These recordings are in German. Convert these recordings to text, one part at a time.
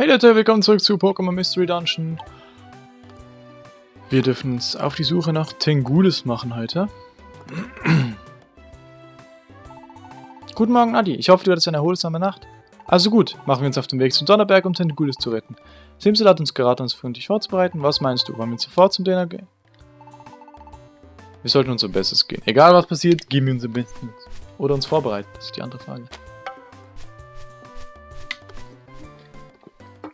Hey Leute, willkommen zurück zu Pokémon Mystery Dungeon. Wir dürfen uns auf die Suche nach Tengulis machen heute. Guten Morgen, Adi. Ich hoffe, du hattest eine erholsame Nacht. Also gut, machen wir uns auf den Weg zum Donnerberg, um Tengulis zu retten. Simsel hat uns geraten, uns für dich vorzubereiten. Was meinst du? Wollen wir sofort zum Dinner gehen? Wir sollten unser Bestes gehen. Egal was passiert, geben wir unser Bestes. Oder uns vorbereiten, das ist die andere Frage.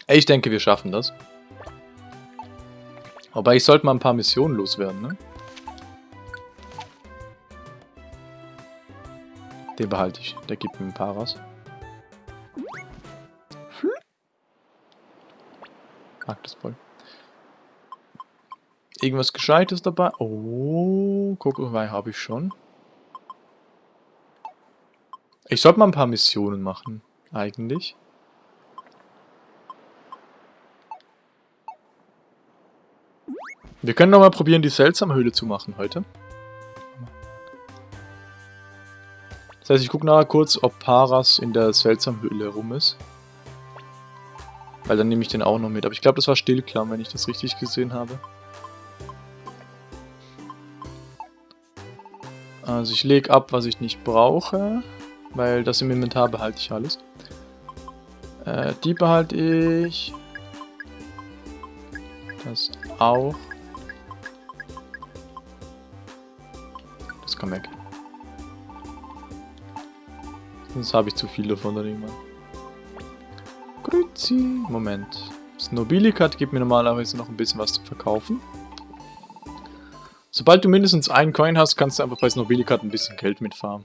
Ich denke, wir schaffen das. Aber ich sollte mal ein paar Missionen loswerden, ne? Den behalte ich. Der gibt mir ein paar raus. Mag das voll. Irgendwas Gescheites dabei? Oh, Kokolwei habe ich schon. Ich sollte mal ein paar Missionen machen, eigentlich. Wir können noch mal probieren, die Seltsamhöhle zu machen heute. Das heißt, ich gucke nachher kurz, ob Paras in der Seltsamhöhle rum ist. Weil dann nehme ich den auch noch mit. Aber ich glaube, das war Stillklamm, wenn ich das richtig gesehen habe. Also ich lege ab, was ich nicht brauche. Weil das im Inventar behalte ich alles. Äh, die behalte ich. Das auch. Das kann weg. Sonst habe ich zu viel davon dann irgendwann. Grüezi. Moment. Das Nobilikat gibt mir normalerweise noch ein bisschen was zu verkaufen. Sobald du mindestens einen Coin hast, kannst du einfach bei Nobilikat ein bisschen Geld mitfahren.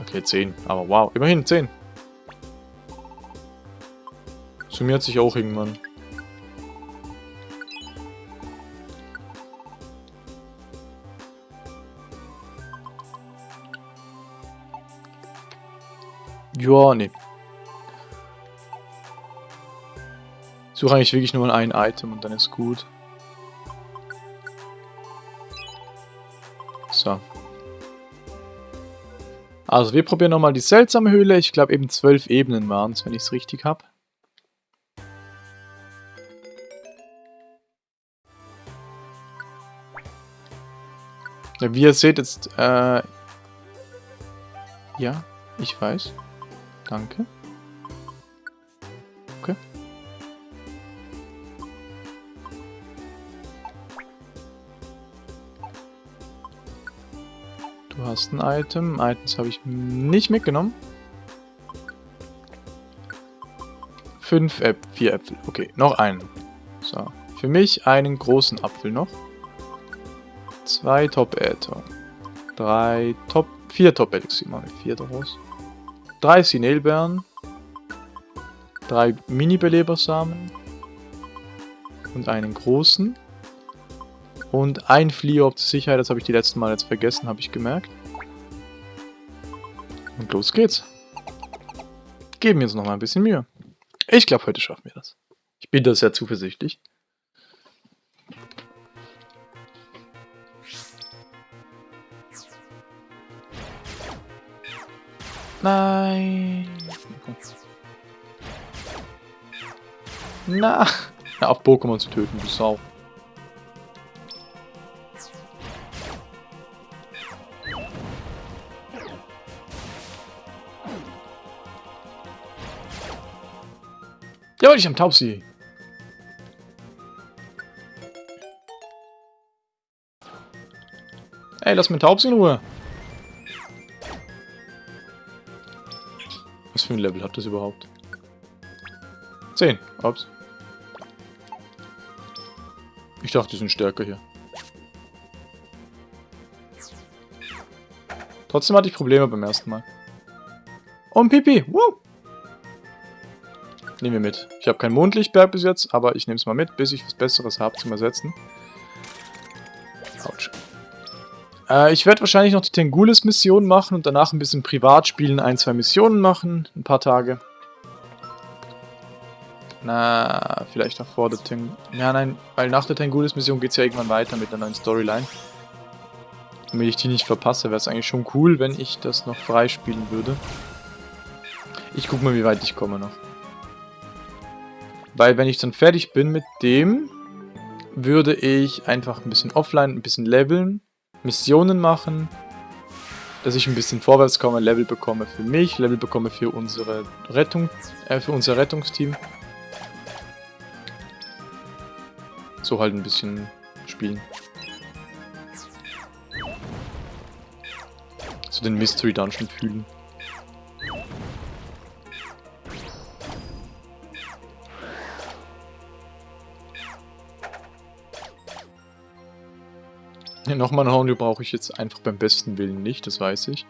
Okay, 10. Aber wow, immerhin 10. Summiert sich auch irgendwann. Ja, nee. Suche eigentlich wirklich nur ein Item und dann ist gut. So. Also wir probieren nochmal die seltsame Höhle. Ich glaube eben zwölf Ebenen waren es, wenn ich es richtig habe. Wie ihr seht jetzt, äh, ja, ich weiß. Danke. Okay. Du hast ein Item. Items habe ich nicht mitgenommen. Fünf Äpfel, vier Äpfel. Okay, noch einen. So, für mich einen großen Apfel noch. Zwei Top-Äther. Drei Top... Vier Top-Elixir. Machen wir vier daraus drei Sinelbeeren, drei Mini-Belebersamen und einen großen und ein Fliehorb zur Sicherheit, das habe ich die letzten Mal jetzt vergessen, habe ich gemerkt. Und los geht's. Geben wir uns noch mal ein bisschen Mühe. Ich glaube, heute schaffen wir das. Ich bin da sehr zuversichtlich. Nein. Na. Auf Pokémon zu töten, du Sau. Ja, ich am Taubsi. Ey, lass mir Taubsi in Ruhe. Für ein Level hat das überhaupt? 10. Ups. Ich dachte, die sind stärker hier. Trotzdem hatte ich Probleme beim ersten Mal. Und Pipi. Woo! Nehmen wir mit. Ich habe kein Mondlichtberg bis jetzt, aber ich nehme es mal mit, bis ich was Besseres habe zum Ersetzen. Äh, ich werde wahrscheinlich noch die Tengulis-Mission machen und danach ein bisschen privat spielen, ein, zwei Missionen machen, ein paar Tage. Na, vielleicht auch vor der Teng... Ja, nein, weil nach der Tengulis-Mission geht es ja irgendwann weiter mit der neuen Storyline. Damit ich die nicht verpasse, wäre es eigentlich schon cool, wenn ich das noch freispielen würde. Ich guck mal, wie weit ich komme noch. Weil wenn ich dann fertig bin mit dem, würde ich einfach ein bisschen offline, ein bisschen leveln, Missionen machen, dass ich ein bisschen vorwärts komme, Level bekomme für mich, Level bekomme für unsere Rettung, äh, für unser Rettungsteam. So halt ein bisschen spielen. So den Mystery Dungeon fühlen. Ja, Nochmal ein Hornio brauche ich jetzt einfach beim besten Willen nicht, das weiß ich.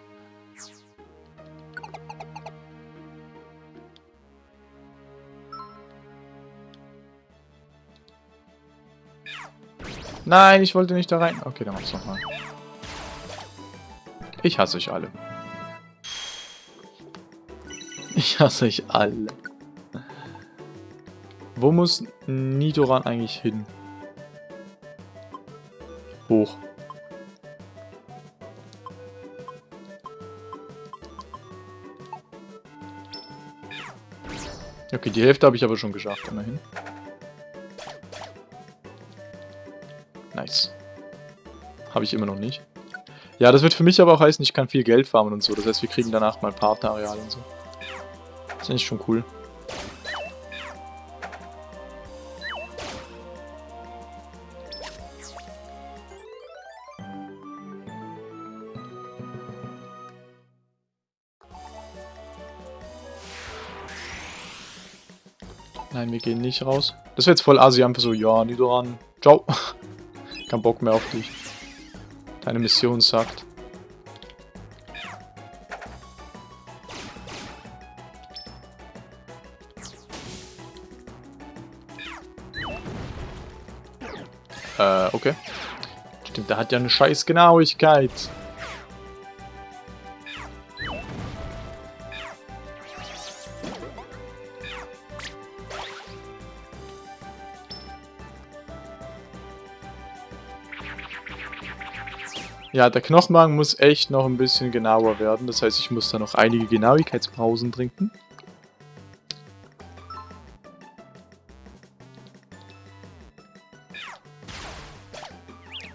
Nein, ich wollte nicht da rein. Okay, dann mach's nochmal. Ich hasse euch alle. Ich hasse euch alle. Wo muss Nidoran eigentlich hin? Hoch. Okay, die Hälfte habe ich aber schon geschafft, immerhin. Nice. Habe ich immer noch nicht. Ja, das wird für mich aber auch heißen, ich kann viel Geld farmen und so. Das heißt, wir kriegen danach mal Partnerareal und so. Das ist eigentlich schon cool. Nein, wir gehen nicht raus. Das wäre jetzt voll assi, einfach so, ja, Nidoran, ciao. Kein Bock mehr auf dich. Deine Mission sagt. Äh, okay. Stimmt, der hat ja eine scheiß Genauigkeit. Ja, der Knochenmagen muss echt noch ein bisschen genauer werden. Das heißt, ich muss da noch einige Genauigkeitspausen trinken.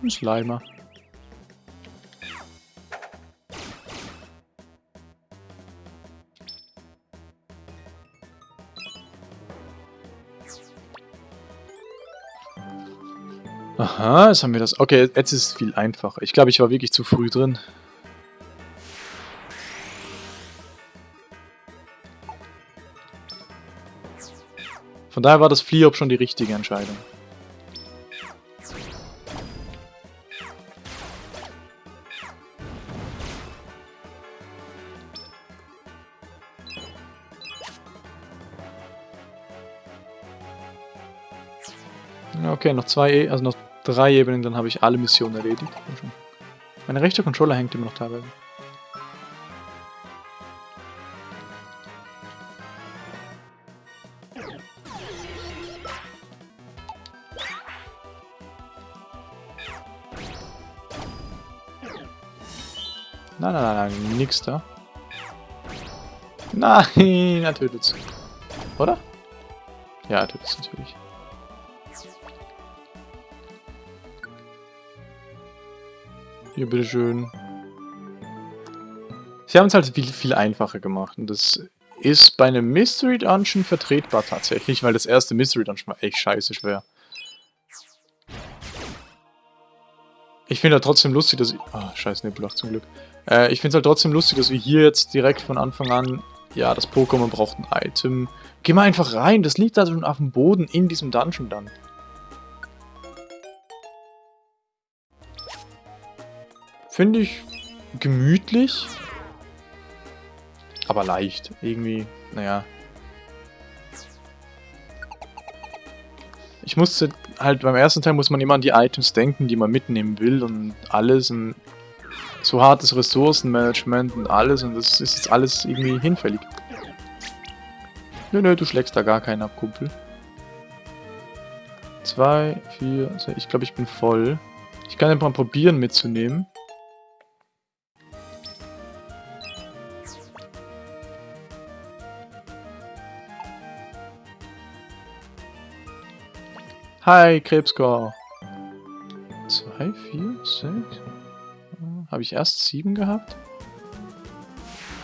Ein Schleimer. Aha, jetzt haben wir das. Okay, jetzt ist es viel einfacher. Ich glaube, ich war wirklich zu früh drin. Von daher war das Fliehop schon die richtige Entscheidung. Okay, noch zwei, e also noch drei Ebenen, dann habe ich alle Missionen erledigt. Meine rechte Controller hängt immer noch teilweise. Nein, nein, nein, nein, nix da. Nein, er tötet's. Oder? Ja, er tötet's natürlich. Hier, bitteschön. Sie haben es halt viel, viel einfacher gemacht. Und das ist bei einem Mystery Dungeon vertretbar tatsächlich, weil das erste Mystery Dungeon war echt scheiße schwer. Ich finde halt trotzdem lustig, dass ich... Oh, scheiß Nebulach zum Glück. Äh, ich finde es halt trotzdem lustig, dass wir hier jetzt direkt von Anfang an... Ja, das Pokémon braucht ein Item. Geh mal einfach rein, das liegt da schon auf dem Boden in diesem Dungeon dann. Finde ich gemütlich. Aber leicht. Irgendwie, naja. Ich musste halt, beim ersten Teil muss man immer an die Items denken, die man mitnehmen will und alles und so hartes Ressourcenmanagement und alles und das ist jetzt alles irgendwie hinfällig. Nö, nö, du schlägst da gar keinen ab, Kumpel. Zwei, vier, ich glaube, ich bin voll. Ich kann einfach mal probieren mitzunehmen. Hi, Krebscore. 2, 4, 6. Habe ich erst 7 gehabt?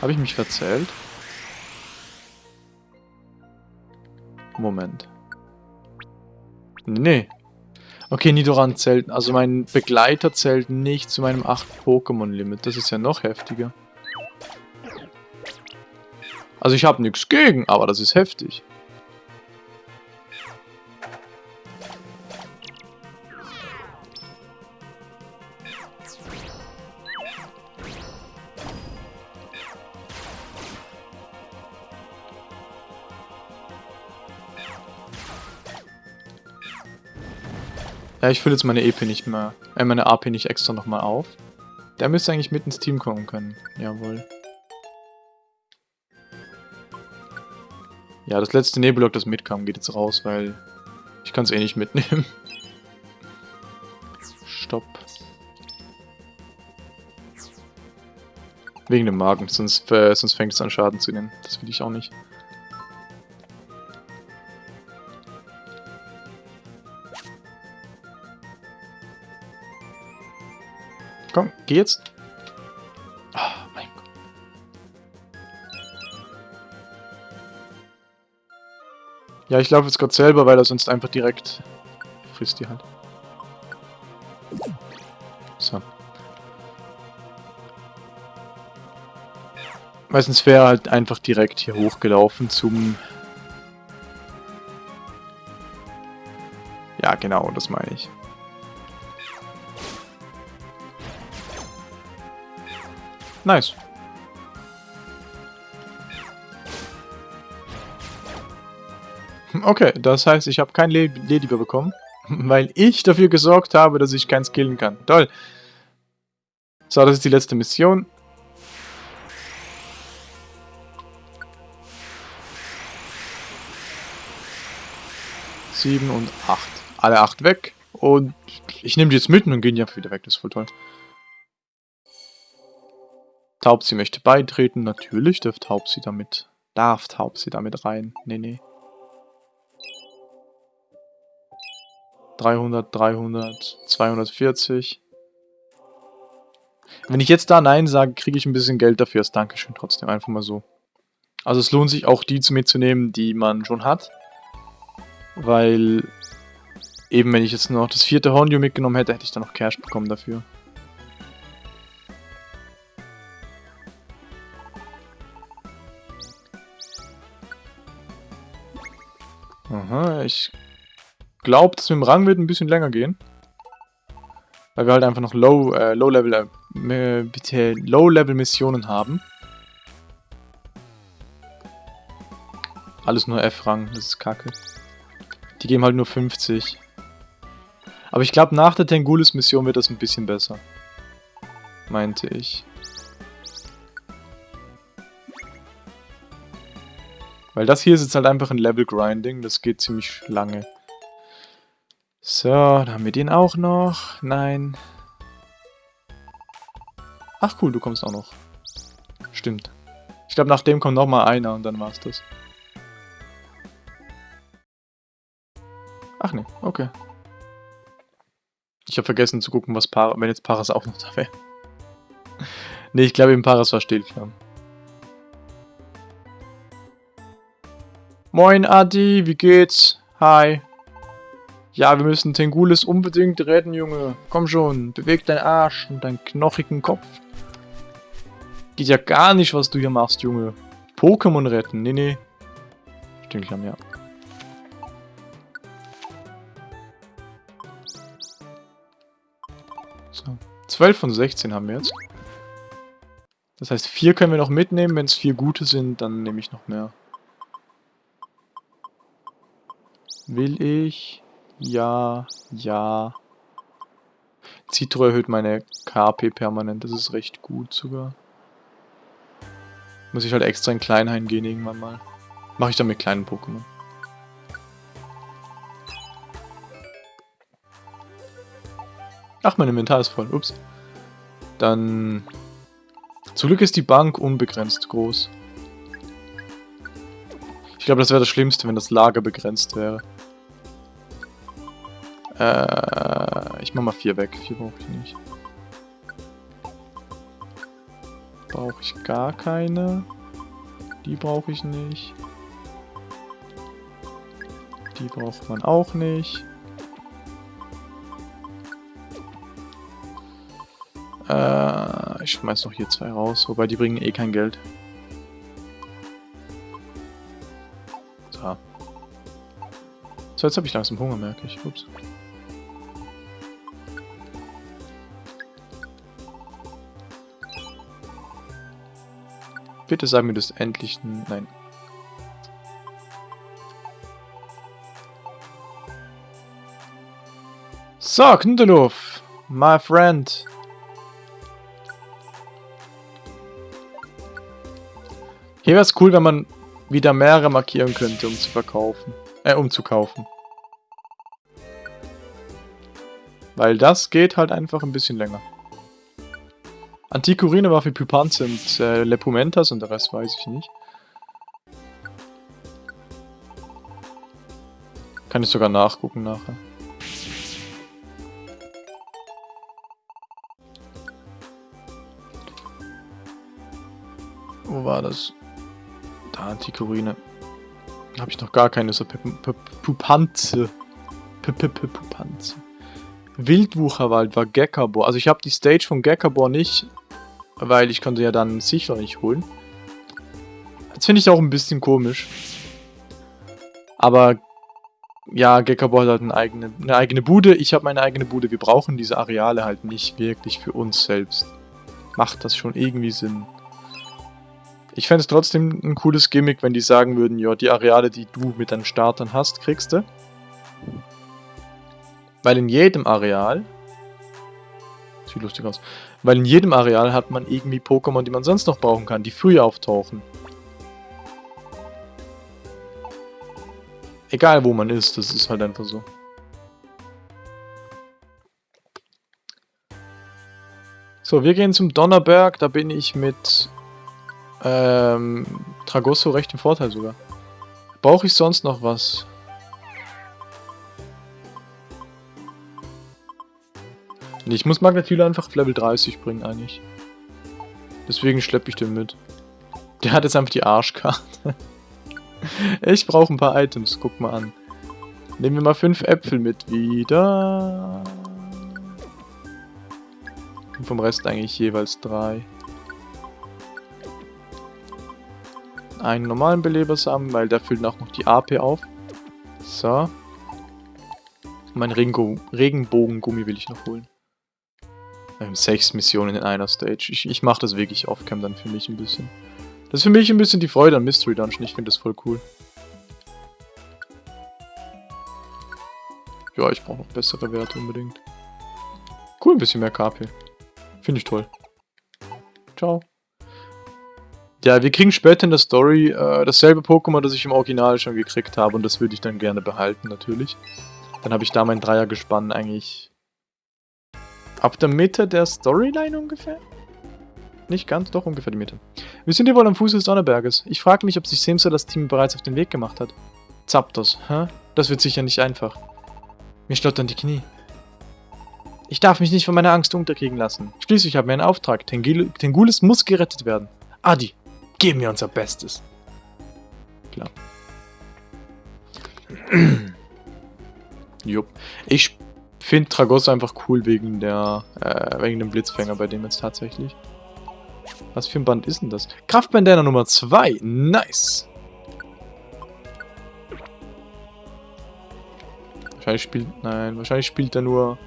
Habe ich mich verzählt? Moment. Nee. Okay, Nidoran zählt, also mein Begleiter zählt nicht zu meinem 8 Pokémon Limit. Das ist ja noch heftiger. Also ich habe nichts gegen, aber das ist heftig. Ja, ich fülle jetzt meine EP nicht mehr, äh, meine AP nicht extra nochmal auf. Der müsste eigentlich mit ins Team kommen können. Jawohl. Ja, das letzte Nebellock, das mitkam, geht jetzt raus, weil ich kann es eh nicht mitnehmen. Stopp. Wegen dem Magen, sonst, äh, sonst fängt es an Schaden zu nehmen. Das will ich auch nicht. Komm, geh jetzt. Oh, mein Gott. Ja, ich laufe jetzt gerade selber, weil er sonst einfach direkt frisst die halt. So. Meistens wäre halt einfach direkt hier hochgelaufen zum... Ja, genau, das meine ich. Nice. Okay, das heißt, ich habe kein Ladybird bekommen, weil ich dafür gesorgt habe, dass ich keins killen kann. Toll. So, das ist die letzte Mission. Sieben und acht. Alle acht weg. Und ich nehme die jetzt mit und gehen die einfach wieder weg. Das ist voll toll. Taubsi möchte beitreten. Natürlich darf Taubsi damit. Darf Taubsi damit rein. Nee, nee. 300, 300, 240. Wenn ich jetzt da Nein sage, kriege ich ein bisschen Geld dafür als Dankeschön trotzdem. Einfach mal so. Also es lohnt sich auch die zu mitzunehmen, die man schon hat. Weil eben wenn ich jetzt noch das vierte Hornio mitgenommen hätte, hätte ich dann noch Cash bekommen dafür. Ich glaube, dass mit dem Rang wird ein bisschen länger gehen. Weil wir halt einfach noch Low, äh, Low äh, Low Level Missionen haben. Alles nur F-Rang, das ist kacke. Die geben halt nur 50. Aber ich glaube, nach der Tengulis Mission wird das ein bisschen besser. Meinte ich. Weil das hier ist jetzt halt einfach ein Level-Grinding, das geht ziemlich lange. So, dann haben wir den auch noch. Nein. Ach cool, du kommst auch noch. Stimmt. Ich glaube, nach dem kommt noch mal einer und dann war's das. Ach ne, okay. Ich habe vergessen zu gucken, was Paras, wenn jetzt Paras auch noch da wäre. ne, ich glaube, im Paras war Stillkram. Moin Adi, wie geht's? Hi. Ja, wir müssen Tengulis unbedingt retten, Junge. Komm schon, beweg deinen Arsch und deinen knochigen Kopf. Geht ja gar nicht, was du hier machst, Junge. Pokémon retten, nee, nee. Stinklam, ja. So, 12 von 16 haben wir jetzt. Das heißt, 4 können wir noch mitnehmen. Wenn es 4 gute sind, dann nehme ich noch mehr. Will ich? Ja, ja. Citro erhöht meine KP permanent, das ist recht gut sogar. Muss ich halt extra in Kleinhain gehen irgendwann mal. Mache ich dann mit kleinen Pokémon. Ach, mein Inventar ist voll. Ups. Dann... Zum Glück ist die Bank unbegrenzt groß. Ich glaube, das wäre das Schlimmste, wenn das Lager begrenzt wäre. Äh, ich mach mal vier weg. Vier brauche ich nicht. Brauche ich gar keine. Die brauche ich nicht. Die braucht man auch nicht. Äh, ich schmeiß noch hier zwei raus, wobei die bringen eh kein Geld. So. So, jetzt habe ich langsam Hunger, merke ich. Ups. Bitte sag mir das endlich... Nein. So, Knuddelhof, my friend. Hier wäre es cool, wenn man wieder mehrere markieren könnte, um zu verkaufen. Äh, um zu kaufen. Weil das geht halt einfach ein bisschen länger. Antikurine war für Pypans und äh, Lepumentas und der Rest weiß ich nicht. Kann ich sogar nachgucken nachher. Wo war das? Da, Antikurine. Habe ich noch gar keine so Pupanze. Pupanze. Wildwucherwald war Gekabor. Also ich habe die Stage von Gekabor nicht, weil ich konnte ja dann sicher nicht holen. Das finde ich auch ein bisschen komisch. Aber ja, Gekabor hat halt eine eigene, eine eigene Bude. Ich habe meine eigene Bude. Wir brauchen diese Areale halt nicht wirklich für uns selbst. Macht das schon irgendwie Sinn? Ich fände es trotzdem ein cooles Gimmick, wenn die sagen würden, ja, die Areale, die du mit deinen Startern hast, kriegst du. Weil in jedem Areal... Sieht lustig aus. Weil in jedem Areal hat man irgendwie Pokémon, die man sonst noch brauchen kann, die früher auftauchen. Egal wo man ist, das ist halt einfach so. So, wir gehen zum Donnerberg, da bin ich mit ähm, Tragosso recht im Vorteil sogar. Brauche ich sonst noch was? Ich muss Magnetüle einfach auf Level 30 bringen eigentlich. Deswegen schleppe ich den mit. Der hat jetzt einfach die Arschkarte. ich brauche ein paar Items, guck mal an. Nehmen wir mal fünf Äpfel mit wieder. Und vom Rest eigentlich jeweils drei. Einen normalen Belebersamen, weil der füllt auch noch die AP auf. So. Mein Regenbogengummi will ich noch holen. Ähm, sechs Missionen in einer Stage. Ich, ich mache das wirklich off-cam dann für mich ein bisschen. Das ist für mich ein bisschen die Freude an Mystery Dungeon. Ich finde das voll cool. Ja, ich brauche noch bessere Werte unbedingt. Cool, ein bisschen mehr KP. Finde ich toll. Ciao. Ja, wir kriegen später in der Story äh, dasselbe Pokémon, das ich im Original schon gekriegt habe. Und das würde ich dann gerne behalten, natürlich. Dann habe ich da mein Dreiergespann eigentlich Ab der Mitte der Storyline ungefähr? Nicht ganz, doch ungefähr die Mitte. Wir sind hier wohl am Fuß des Donnerberges. Ich frage mich, ob sich Simsa das Team bereits auf den Weg gemacht hat. Zapdos, hä? Das wird sicher nicht einfach. Mir schlottern die Knie. Ich darf mich nicht von meiner Angst unterkriegen lassen. Schließlich haben wir einen Auftrag. Tengulis muss gerettet werden. Adi, geben wir unser Bestes. Klar. Jupp. Ich finde Tragosso einfach cool wegen der äh, wegen dem Blitzfänger bei dem jetzt tatsächlich. Was für ein Band ist denn das? Kraftbandana Nummer 2. Nice. Wahrscheinlich spielt... Nein, wahrscheinlich spielt er nur...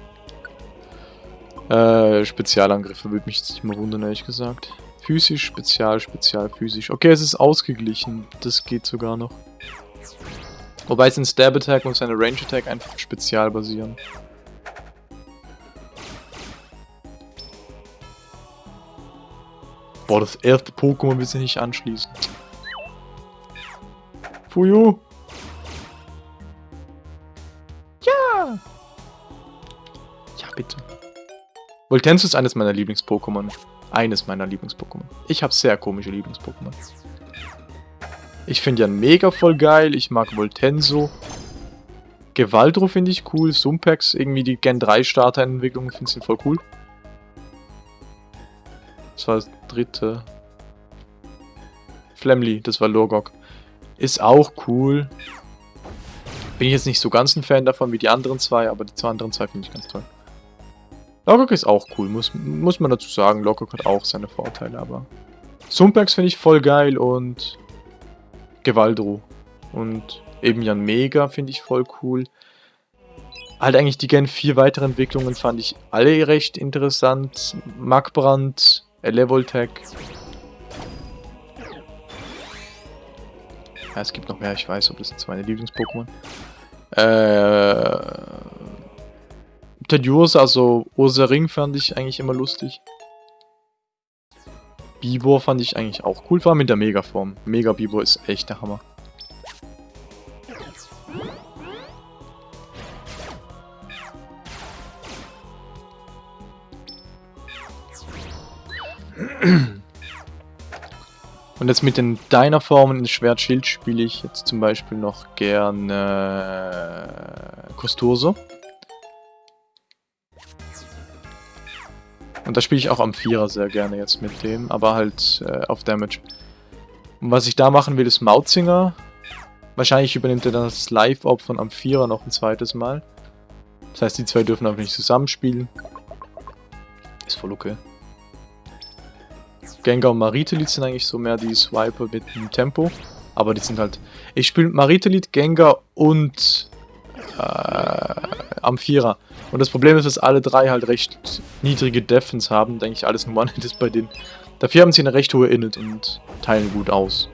Äh, Spezialangriffe. Würde mich jetzt nicht mal wundern, ehrlich gesagt. Physisch, Spezial, Spezial, Physisch. Okay, es ist ausgeglichen. Das geht sogar noch. Wobei sein Stab Attack und seine Range Attack einfach spezial basieren. Boah, das erste Pokémon will sich nicht anschließen. Fuyu! Ja! Ja, bitte. Voltenso ist eines meiner Lieblings-Pokémon. Eines meiner Lieblings-Pokémon. Ich habe sehr komische Lieblings-Pokémon. Ich finde ja mega voll geil. Ich mag Voltenso. Gewaldro finde ich cool. Sumpex, irgendwie die Gen 3 Starterentwicklung finde ich voll cool. Das war das dritte. Flemly, das war Lorgok. Ist auch cool. Bin ich jetzt nicht so ganz ein Fan davon wie die anderen zwei, aber die zwei anderen zwei finde ich ganz toll. Logok ist auch cool, muss, muss man dazu sagen. Logok hat auch seine Vorteile, aber... Sumpex finde ich voll geil und... Gewaldro. Und eben Jan Mega finde ich voll cool. Halt eigentlich die Gen 4 Weiterentwicklungen fand ich alle recht interessant. Magbrand, Elevoltech. Ja, es gibt noch mehr, ich weiß, ob das jetzt meine Lieblings-Pokémon. Äh... Tedursa, also Ursa Ring fand ich eigentlich immer lustig. Bibor fand ich eigentlich auch cool, vor allem mit der Megaform. Mega Bibor ist echt der Hammer. Und jetzt mit den Dynaformen in Schwert-Schild spiele ich jetzt zum Beispiel noch gerne Kosturso. Und da spiele ich auch am Vierer sehr gerne jetzt mit dem, aber halt äh, auf Damage. Und was ich da machen will, ist Mautzinger. Wahrscheinlich übernimmt er dann das Live-Op von Amphira noch ein zweites Mal. Das heißt, die zwei dürfen einfach nicht zusammenspielen. Ist voll okay. Gengar und Maritelit sind eigentlich so mehr die Swiper mit dem Tempo. Aber die sind halt... Ich spiele Maritelit, Gengar und äh, Amphira. Und das Problem ist, dass alle drei halt recht niedrige Defense haben. Denke ich, alles ein One-Hit ist bei denen. Dafür haben sie eine recht hohe Init und teilen gut aus.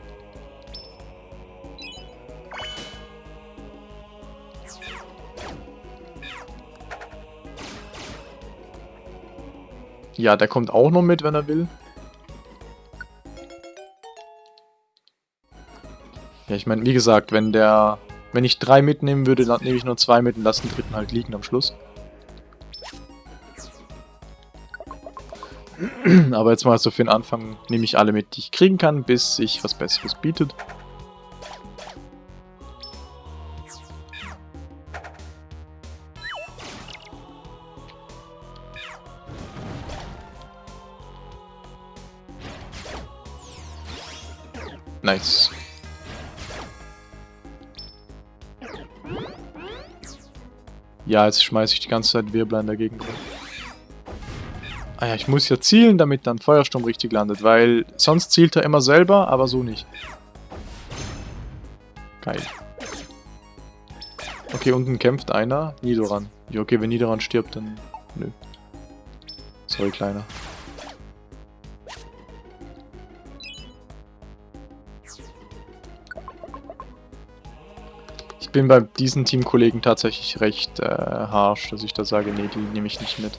Ja, der kommt auch noch mit, wenn er will. Ja, ich meine, wie gesagt, wenn der... Wenn ich drei mitnehmen würde, dann nehme ich nur zwei mit und lasse den dritten halt liegen am Schluss. Aber jetzt mal so für den Anfang nehme ich alle mit, die ich kriegen kann, bis sich was Besseres bietet. Nice. Ja, jetzt schmeiße ich die ganze Zeit Wirblein dagegen rum. Ah ja, ich muss ja zielen, damit dann Feuersturm richtig landet, weil sonst zielt er immer selber, aber so nicht. Geil. Okay, unten kämpft einer. Nidoran. Ja, okay, wenn Nidoran stirbt, dann... Nö. Sorry, Kleiner. Bin bei diesen Teamkollegen tatsächlich recht äh, harsh, dass ich da sage, nee, die nehme ich nicht mit.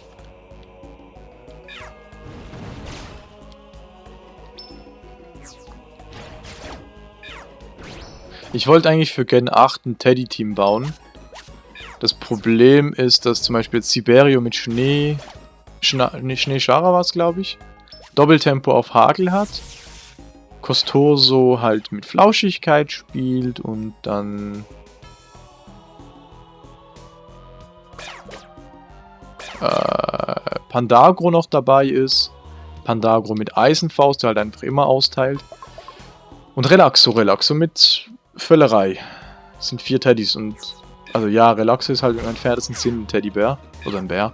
Ich wollte eigentlich für Gen 8 ein Teddy-Team bauen. Das Problem ist, dass zum Beispiel Siberio mit Schnee... Schna nee, Schneeschara war es, glaube ich. Doppeltempo auf Hagel hat. Costoso halt mit Flauschigkeit spielt und dann äh, Pandagro noch dabei ist. Pandagro mit Eisenfaust, der halt einfach immer austeilt. Und Relaxo, Relaxo mit Völlerei. Das sind vier Teddys und... Also ja, Relaxo ist halt im entferntesten Sinn ein Teddybär. Oder ein Bär.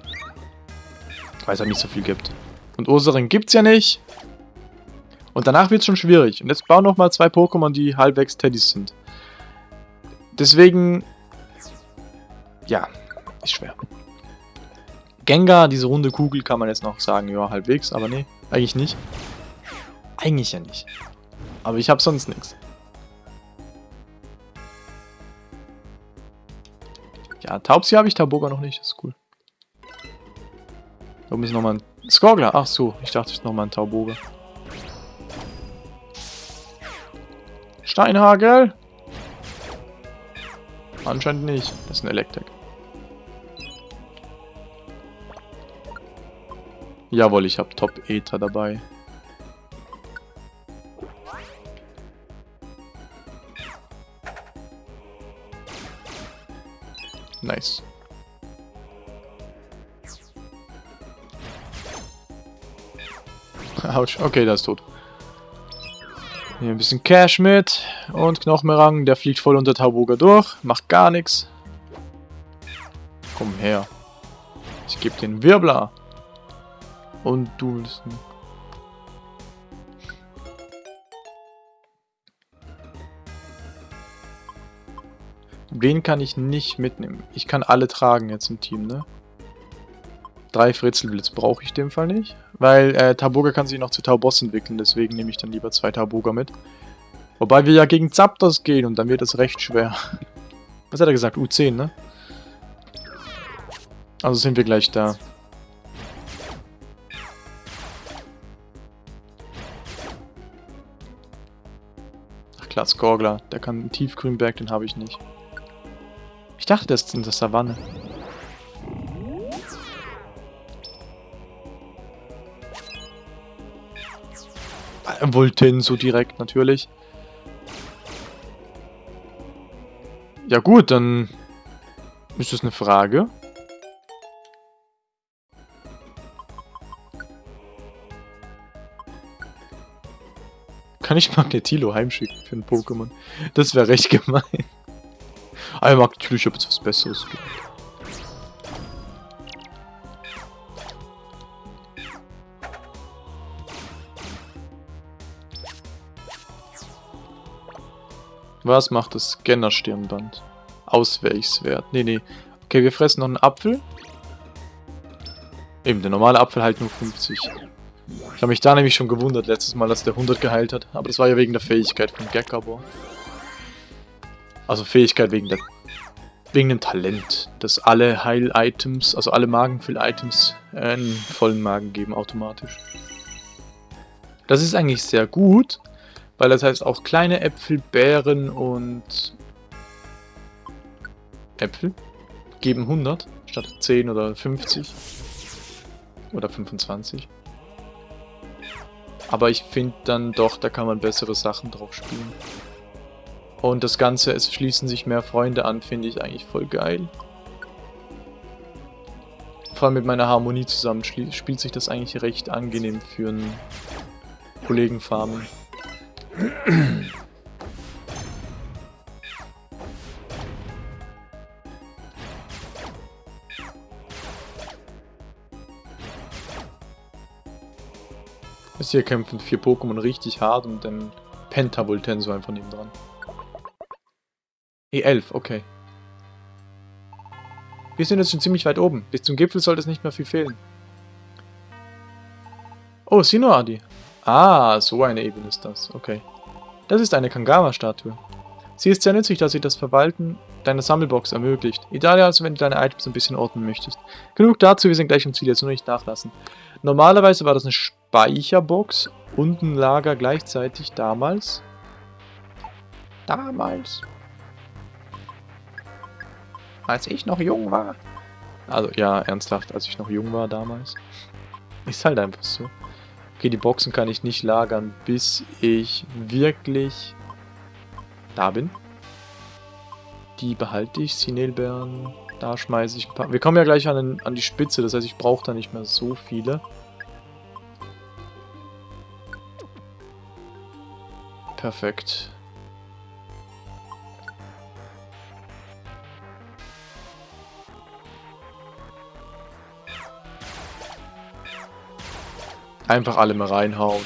Weil es halt nicht so viel gibt. Und Ursaring gibt's ja nicht. Und danach wird's schon schwierig. Und jetzt bauen noch mal zwei Pokémon, die halbwegs Teddys sind. Deswegen... Ja, ist schwer. Gengar, diese runde Kugel, kann man jetzt noch sagen, ja, halbwegs, aber nee, eigentlich nicht. Eigentlich ja nicht. Aber ich habe sonst nichts. Ja, Taubsi habe ich, Tauboga noch nicht, das ist cool. Da oben ist nochmal ein Skorgler. Ach so, ich dachte, es ist nochmal ein Tauboga. Steinhagel? Anscheinend nicht. Das ist ein Elektrik. Jawohl, ich habe Top Ether dabei. Nice. Autsch, okay, der ist tot. Hier ein bisschen Cash mit und Knochenmerang, der fliegt voll unter Tauboga durch, macht gar nichts. Komm her. Ich gebe den Wirbler. Und du willst... Wen kann ich nicht mitnehmen? Ich kann alle tragen jetzt im Team, ne? Drei Fritzelblitz brauche ich in dem Fall nicht. Weil äh, Tauboga kann sich noch zu Tauboss entwickeln, deswegen nehme ich dann lieber zwei Tauboga mit. Wobei wir ja gegen Zapdos gehen und dann wird es recht schwer. Was hat er gesagt? U10, ne? Also sind wir gleich da. Klar, Skorgler. Der kann einen Tiefgrünberg, den habe ich nicht. Ich dachte, das ist in der Savanne. Volten so direkt natürlich. Ja gut, dann ist das eine Frage. Kann ich Magnetilo heimschicken für ein Pokémon? Das wäre recht gemein. Aber Magnetilo, ich habe jetzt was Besseres gemacht. Was macht das Scanner-Stirnband? Ausweichswert. Nee, nee. Okay, wir fressen noch einen Apfel. Eben, der normale Apfel halt nur 50. Ich habe mich da nämlich schon gewundert letztes Mal, dass der 100 geheilt hat. Aber das war ja wegen der Fähigkeit von Gekabor. Also Fähigkeit wegen der... Wegen dem Talent, dass alle Heil-Items, also alle Magenfüll-Items einen vollen Magen geben automatisch. Das ist eigentlich sehr gut, weil das heißt auch kleine Äpfel, Beeren und Äpfel geben 100 statt 10 oder 50 oder 25. Aber ich finde dann doch, da kann man bessere Sachen drauf spielen. Und das Ganze, es schließen sich mehr Freunde an, finde ich eigentlich voll geil. Vor allem mit meiner Harmonie zusammen spielt sich das eigentlich recht angenehm für einen Kollegenfarmen. Bis hier kämpfen vier Pokémon richtig hart und dann Pentavoltenso einfach neben dran. E11, okay. Wir sind jetzt schon ziemlich weit oben. Bis zum Gipfel sollte es nicht mehr viel fehlen. Oh, Sinoadi. Ah, so eine Ebene ist das. Okay. Das ist eine Kangama-Statue. Sie ist sehr nützlich, da sie das Verwalten deiner Sammelbox ermöglicht. Ideal also, wenn du deine Items ein bisschen ordnen möchtest. Genug dazu, wir sind gleich im Ziel, jetzt nur nicht nachlassen. Normalerweise war das eine Speicherbox und ein Lager gleichzeitig damals. Damals. Als ich noch jung war. Also ja, ernsthaft, als ich noch jung war damals. Ist halt einfach so. Okay, die Boxen kann ich nicht lagern, bis ich wirklich da bin. Die behalte ich, Sinelbeeren. Da schmeiße ich ein paar. Wir kommen ja gleich an, an die Spitze, das heißt, ich brauche da nicht mehr so viele. Perfekt. Einfach alle mal reinhauen.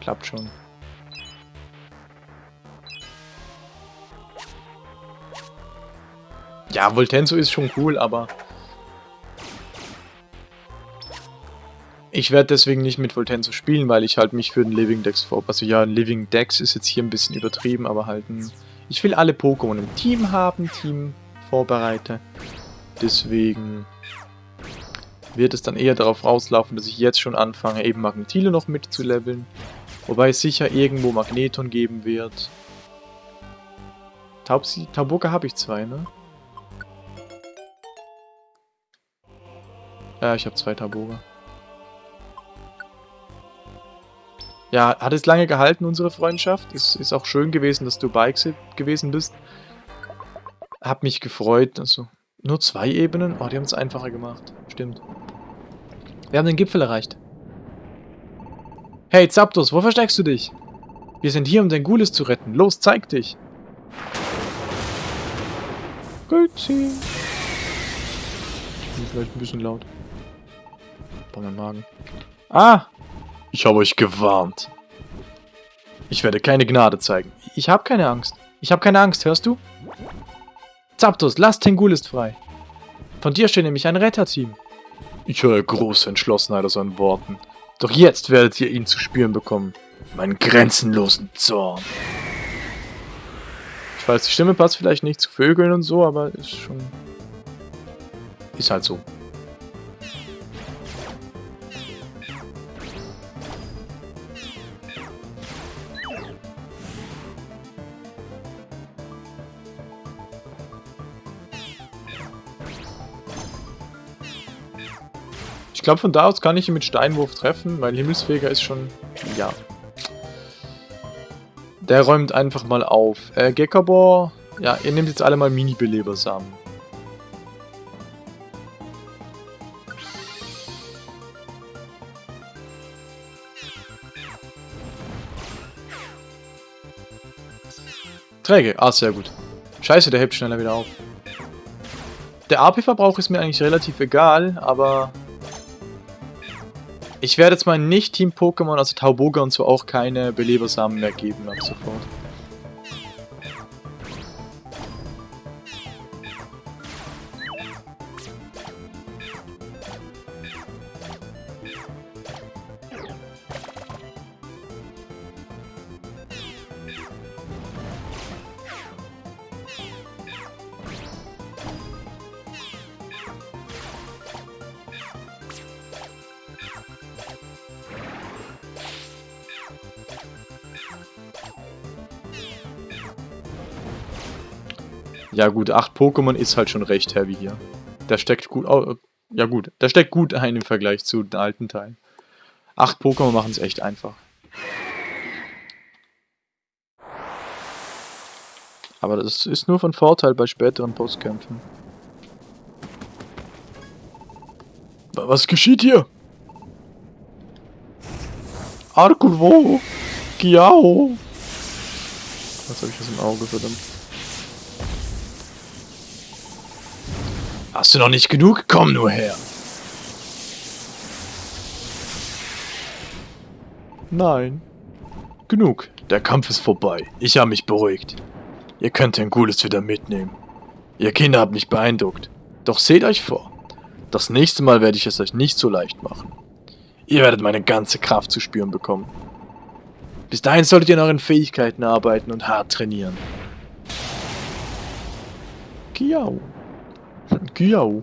Klappt schon. Ja, Voltenso ist schon cool, aber... Ich werde deswegen nicht mit Voltenso spielen, weil ich halt mich für den Living Dex vor... Also ja, ein Living Dex ist jetzt hier ein bisschen übertrieben, aber halt ein... Ich will alle Pokémon im Team haben, Team vorbereite. Deswegen wird es dann eher darauf rauslaufen, dass ich jetzt schon anfange, eben Magnetile noch mitzuleveln. Wobei es sicher irgendwo Magneton geben wird. Taubsi Tauboka habe ich zwei, ne? Ja, ich habe zwei Tauboga. Ja, hat es lange gehalten, unsere Freundschaft. Es ist auch schön gewesen, dass du bei gewesen bist. hab mich gefreut. Also, nur zwei Ebenen? Oh, die haben es einfacher gemacht. Stimmt. Wir haben den Gipfel erreicht. Hey, Zapdos, wo versteckst du dich? Wir sind hier, um den Gules zu retten. Los, zeig dich! Grüezi! Vielleicht ein bisschen laut. Bei meinem Magen. Ah! Ich habe euch gewarnt. Ich werde keine Gnade zeigen. Ich habe keine Angst. Ich habe keine Angst, hörst du? Zapdos, lass Tengulist frei. Von dir steht nämlich ein Retterteam. Ich höre große Entschlossenheit aus euren Worten. Doch jetzt werdet ihr ihn zu spüren bekommen. Meinen grenzenlosen Zorn. Ich weiß, die Stimme passt vielleicht nicht zu Vögeln und so, aber ist schon... Ist halt so. Glaube, von da aus kann ich ihn mit Steinwurf treffen, weil Himmelsfeger ist schon... Ja. Der räumt einfach mal auf. Äh, Gekabor... Ja, ihr nehmt jetzt alle mal Mini-Belebersamen. Träge. Ah, sehr gut. Scheiße, der hebt schneller wieder auf. Der AP-Verbrauch ist mir eigentlich relativ egal, aber ich werde jetzt mal Nicht-Team-Pokémon, also Tauboga und so, auch keine Belebersamen mehr geben ab sofort. Ja gut, 8 Pokémon ist halt schon recht heavy hier. Der steckt gut... Oh, ja gut, der steckt gut ein im Vergleich zu den alten Teilen. 8 Pokémon machen es echt einfach. Aber das ist nur von Vorteil bei späteren Postkämpfen. Was geschieht hier? Arkulvo! Kiao! Was habe ich aus dem Auge, verdammt? Hast du noch nicht genug? Komm nur her. Nein. Genug. Der Kampf ist vorbei. Ich habe mich beruhigt. Ihr könnt den Gules wieder mitnehmen. Ihr Kinder habt mich beeindruckt. Doch seht euch vor. Das nächste Mal werde ich es euch nicht so leicht machen. Ihr werdet meine ganze Kraft zu spüren bekommen. Bis dahin solltet ihr an euren Fähigkeiten arbeiten und hart trainieren. Kiau. Gyau.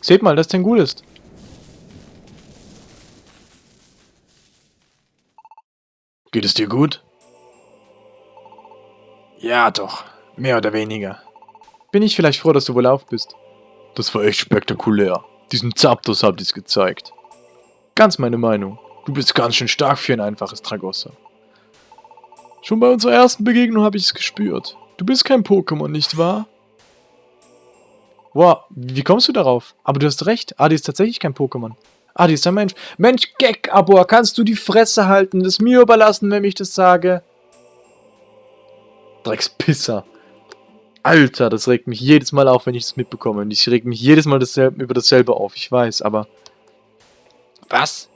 Seht mal, dass Tengu ist. Geht es dir gut? Ja, doch. Mehr oder weniger. Bin ich vielleicht froh, dass du wohl auf bist. Das war echt spektakulär. Diesen Zapdos habt ihr's gezeigt. Ganz meine Meinung. Du bist ganz schön stark für ein einfaches Tragossa. Schon bei unserer ersten Begegnung habe ich es gespürt. Du bist kein Pokémon, nicht wahr? Wow, wie kommst du darauf? Aber du hast recht, Adi ist tatsächlich kein Pokémon. Adi ist ein Mensch. Mensch, Gek, Abor, kannst du die Fresse halten? Das mir überlassen, wenn ich das sage? Dreckspisser. Alter, das regt mich jedes Mal auf, wenn ich das mitbekomme. Und ich reg mich jedes Mal dasselbe, über dasselbe auf, ich weiß, aber... Was?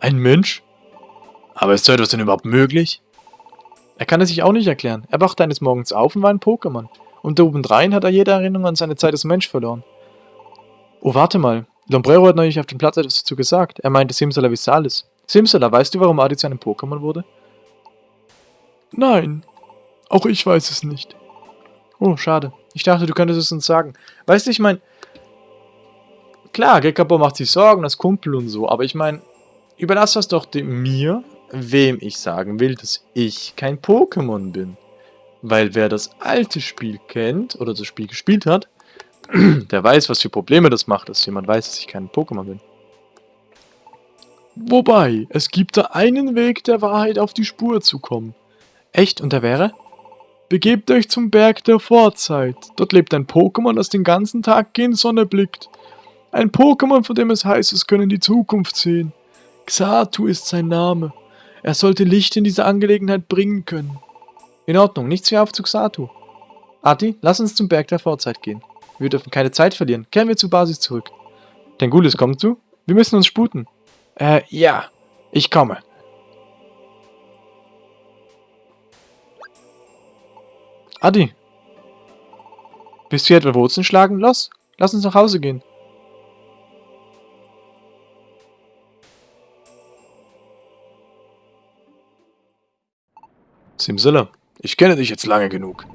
Ein Mensch? Aber ist so etwas denn überhaupt möglich? Er kann es sich auch nicht erklären. Er wacht eines Morgens auf und war ein Pokémon. Und da obendrein hat er jede Erinnerung an seine Zeit als Mensch verloren. Oh, warte mal. Lombrero hat neulich auf dem Platz etwas dazu gesagt. Er meinte Simsalabissalis. Simsala, weißt du, warum Adi zu einem Pokémon wurde? Nein. Auch ich weiß es nicht. Oh, schade. Ich dachte, du könntest es uns sagen. Weißt du, ich meine... Klar, Gekabo macht sich Sorgen, das Kumpel und so, aber ich meine, überlass das doch mir, wem ich sagen will, dass ich kein Pokémon bin. Weil wer das alte Spiel kennt oder das Spiel gespielt hat, der weiß, was für Probleme das macht, dass jemand weiß, dass ich kein Pokémon bin. Wobei, es gibt da einen Weg, der Wahrheit auf die Spur zu kommen. Echt? Und der wäre? Begebt euch zum Berg der Vorzeit. Dort lebt ein Pokémon, das den ganzen Tag gen Sonne blickt. Ein Pokémon, von dem es heißt, es könne die Zukunft sehen. Xatu ist sein Name. Er sollte Licht in diese Angelegenheit bringen können. In Ordnung, nichts wie auf zu Xatu. Ati, lass uns zum Berg der Vorzeit gehen. Wir dürfen keine Zeit verlieren. Kehren wir zur Basis zurück. Tengulis, kommst du? Wir müssen uns sputen. Äh, ja. Ich komme. Adi. Bist du etwa Wurzeln schlagen? Los, lass uns nach Hause gehen. Simsilla, ich kenne dich jetzt lange genug.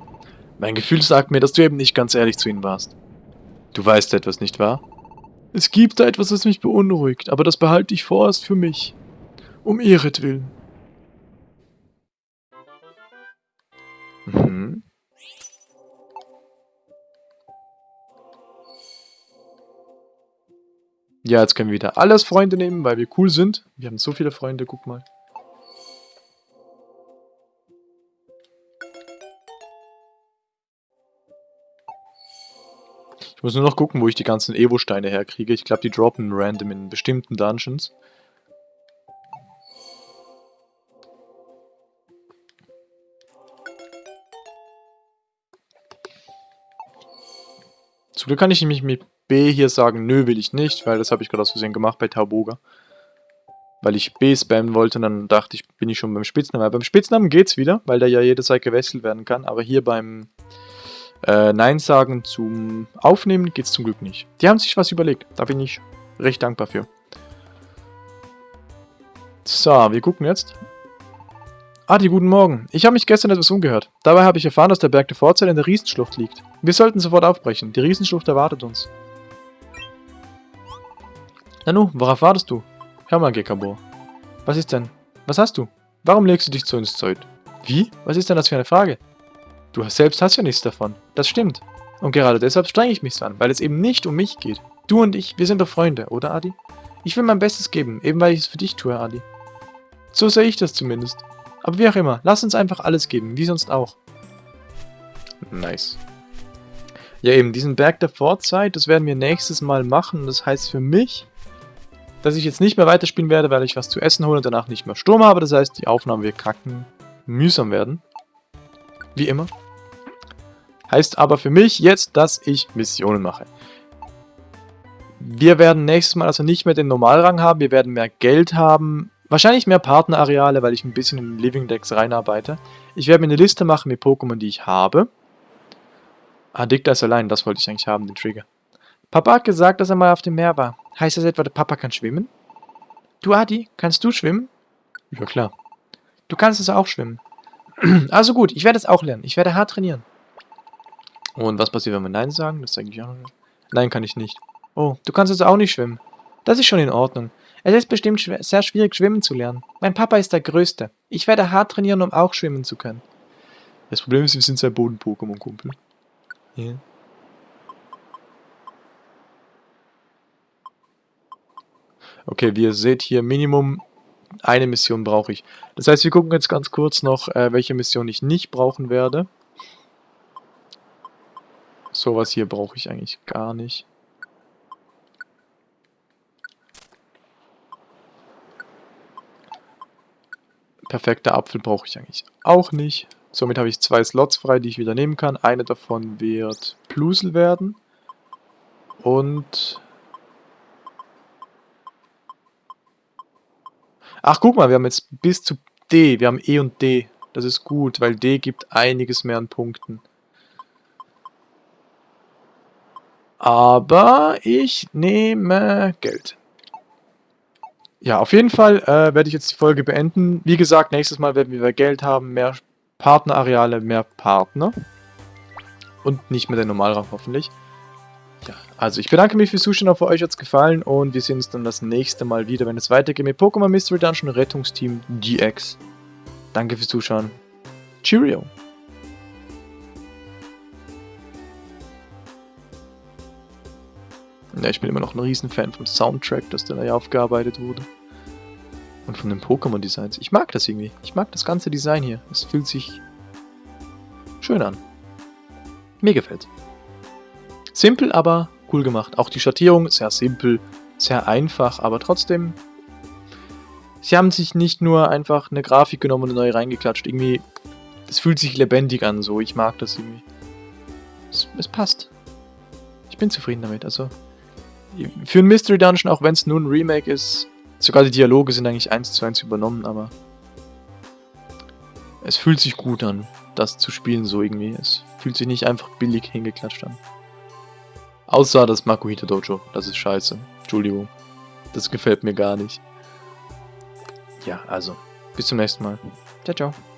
Mein Gefühl sagt mir, dass du eben nicht ganz ehrlich zu ihnen warst. Du weißt etwas, nicht wahr? Es gibt da etwas, das mich beunruhigt, aber das behalte ich vorerst für mich. Um ihretwillen. Mhm. Ja, jetzt können wir wieder alles Freunde nehmen, weil wir cool sind. Wir haben so viele Freunde, guck mal. Ich muss nur noch gucken, wo ich die ganzen Evo-Steine herkriege. Ich glaube, die droppen random in bestimmten Dungeons. Zum Glück kann ich nämlich mit B hier sagen, nö, will ich nicht, weil das habe ich gerade aus Versehen gemacht bei Tauboga. Weil ich B spammen wollte und dann dachte ich, bin ich schon beim Spitznamen. Aber beim Spitznamen geht's wieder, weil der ja jederzeit gewechselt werden kann. Aber hier beim äh, Nein sagen zum Aufnehmen geht's zum Glück nicht. Die haben sich was überlegt, da bin ich recht dankbar für. So, wir gucken jetzt. Adi, guten Morgen. Ich habe mich gestern etwas umgehört. Dabei habe ich erfahren, dass der Berg der Vorzeit in der Riesenschlucht liegt. Wir sollten sofort aufbrechen. Die Riesenschlucht erwartet uns. Nanu, worauf wartest du? Hör mal, Gekabor. Was ist denn? Was hast du? Warum legst du dich zu uns Zeug? Wie? Was ist denn das für eine Frage? Du selbst hast ja nichts davon. Das stimmt. Und gerade deshalb strenge ich mich an, weil es eben nicht um mich geht. Du und ich, wir sind doch Freunde, oder Adi? Ich will mein Bestes geben, eben weil ich es für dich tue, Adi. So sehe ich das zumindest. Aber wie auch immer, lass uns einfach alles geben, wie sonst auch. Nice. Ja eben, diesen Berg der Vorzeit, das werden wir nächstes Mal machen. Das heißt für mich, dass ich jetzt nicht mehr weiterspielen werde, weil ich was zu essen hole und danach nicht mehr Sturm habe. Das heißt, die Aufnahmen wird kacken mühsam werden. Wie immer. Heißt aber für mich jetzt, dass ich Missionen mache. Wir werden nächstes Mal also nicht mehr den Normalrang haben, wir werden mehr Geld haben, Wahrscheinlich mehr Partnerareale, weil ich ein bisschen in Living Decks reinarbeite. Ich werde mir eine Liste machen mit Pokémon, die ich habe. Ah, Dick, ist allein, das wollte ich eigentlich haben, den Trigger. Papa hat gesagt, dass er mal auf dem Meer war. Heißt das etwa, der Papa kann schwimmen? Du, Adi, kannst du schwimmen? Ja, klar. Du kannst es auch schwimmen. also gut, ich werde es auch lernen. Ich werde hart trainieren. Und was passiert, wenn wir Nein sagen? Das sage ich auch noch. Nein, kann ich nicht. Oh, du kannst also auch nicht schwimmen. Das ist schon in Ordnung. Es ist bestimmt schwer, sehr schwierig, schwimmen zu lernen. Mein Papa ist der Größte. Ich werde hart trainieren, um auch schwimmen zu können. Das Problem ist, wir sind sein Boden-Pokémon, Kumpel. Yeah. Okay, wie ihr seht hier, Minimum eine Mission brauche ich. Das heißt, wir gucken jetzt ganz kurz noch, äh, welche Mission ich nicht brauchen werde. Sowas hier brauche ich eigentlich gar nicht. Perfekter Apfel brauche ich eigentlich auch nicht. Somit habe ich zwei Slots frei, die ich wieder nehmen kann. Eine davon wird Plusel werden. Und... Ach, guck mal, wir haben jetzt bis zu D. Wir haben E und D. Das ist gut, weil D gibt einiges mehr an Punkten. Aber ich nehme Geld. Ja, auf jeden Fall äh, werde ich jetzt die Folge beenden. Wie gesagt, nächstes Mal werden wir Geld haben, mehr Partnerareale, mehr Partner. Und nicht mehr der Normalraum hoffentlich. Ja, also ich bedanke mich fürs Zuschauen, hoffe euch hat es gefallen und wir sehen uns dann das nächste Mal wieder, wenn es weitergeht mit Pokémon Mystery Dungeon Rettungsteam GX. Danke fürs Zuschauen. Cheerio! Ja, ich bin immer noch ein Riesenfan vom Soundtrack, das da ja aufgearbeitet wurde. Und von den Pokémon-Designs. Ich mag das irgendwie. Ich mag das ganze Design hier. Es fühlt sich schön an. Mir gefällt. Simpel, aber cool gemacht. Auch die Schattierung sehr simpel, sehr einfach, aber trotzdem... Sie haben sich nicht nur einfach eine Grafik genommen und neue reingeklatscht. Irgendwie, es fühlt sich lebendig an, so. Ich mag das irgendwie. Es, es passt. Ich bin zufrieden damit, also... Für ein Mystery Dungeon, auch wenn es nur ein Remake ist, sogar die Dialoge sind eigentlich eins zu eins übernommen, aber... Es fühlt sich gut an, das zu spielen so irgendwie. Es fühlt sich nicht einfach billig hingeklatscht an. Außer das Makuhita Dojo. Das ist scheiße. Entschuldigung. Das gefällt mir gar nicht. Ja, also. Bis zum nächsten Mal. Ciao, ciao.